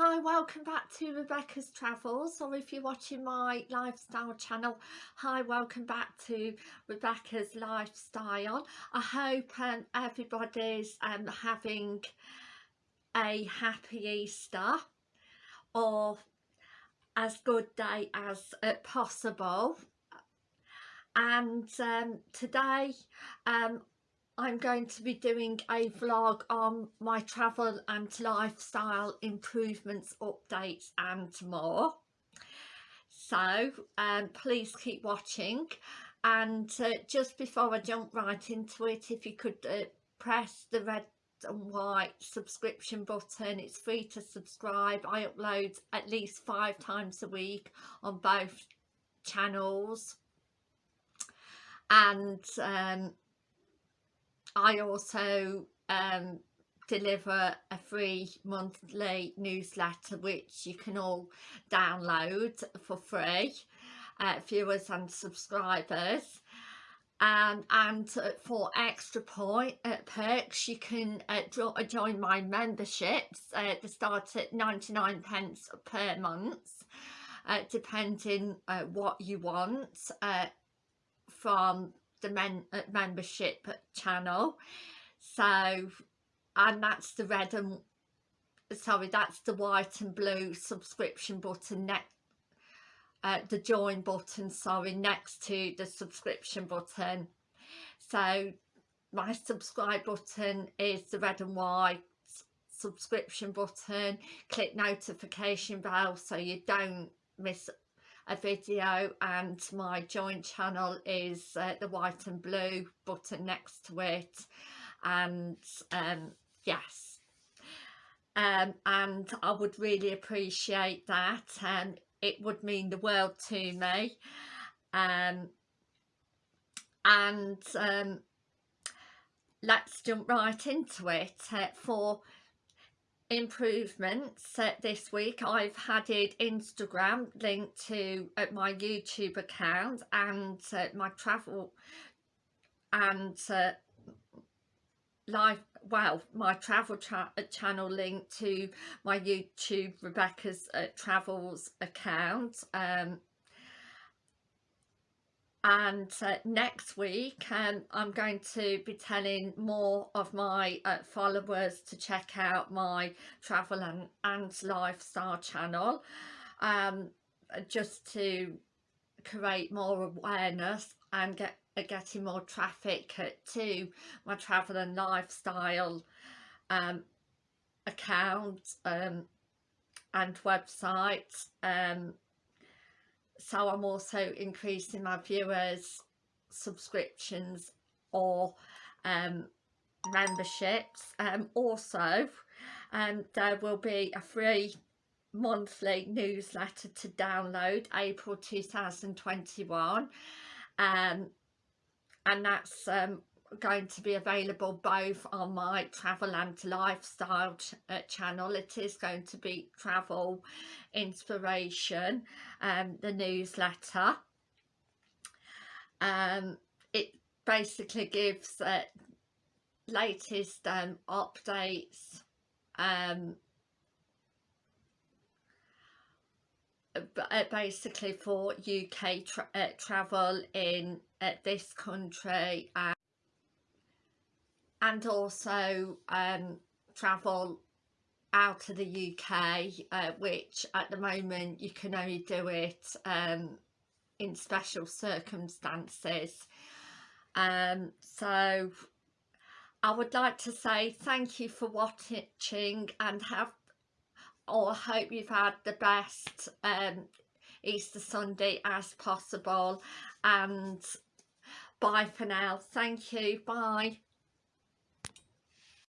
Hi, welcome back to Rebecca's Travels or if you're watching my lifestyle channel, hi, welcome back to Rebecca's Lifestyle. I hope um, everybody's um, having a happy Easter or as good day as uh, possible and um, today um, I'm going to be doing a vlog on my travel and lifestyle improvements, updates and more. So um, please keep watching. And uh, just before I jump right into it, if you could uh, press the red and white subscription button. It's free to subscribe. I upload at least five times a week on both channels. And um, I also um, deliver a free monthly newsletter which you can all download for free uh, viewers and subscribers. Um, and uh, for extra point uh, perks you can uh, uh join my memberships uh, they start at 99 pence per month uh, depending what you want from the men uh, membership channel. So and that's the red and sorry that's the white and blue subscription button next uh, the join button sorry next to the subscription button. So my subscribe button is the red and white subscription button. Click notification bell so you don't miss a video and my joint channel is uh, the white and blue button next to it and um, yes. Um, and I would really appreciate that and um, it would mean the world to me. Um, and um, let's jump right into it uh, for improvements uh, this week. I've added Instagram linked to uh, my YouTube account and uh, my travel and uh, live well my travel uh, channel linked to my YouTube Rebecca's uh, travels account. Um, and uh, next week um, I'm going to be telling more of my uh, followers to check out my travel and, and lifestyle channel um, just to create more awareness and get uh, getting more traffic to my travel and lifestyle um, account um, and website um, so I'm also increasing my viewers subscriptions or um, memberships. Um, also um, there will be a free monthly newsletter to download April 2021 um, and that's um, going to be available both on my travel and lifestyle ch uh, channel. It is going to be travel inspiration um the newsletter. Um it basically gives uh, latest um updates um uh, basically for UK tra uh, travel in uh, this country and and also um, travel out of the UK uh, which at the moment you can only do it um, in special circumstances. Um, so I would like to say thank you for watching and have or hope you've had the best um, Easter Sunday as possible. And bye for now. Thank you. Bye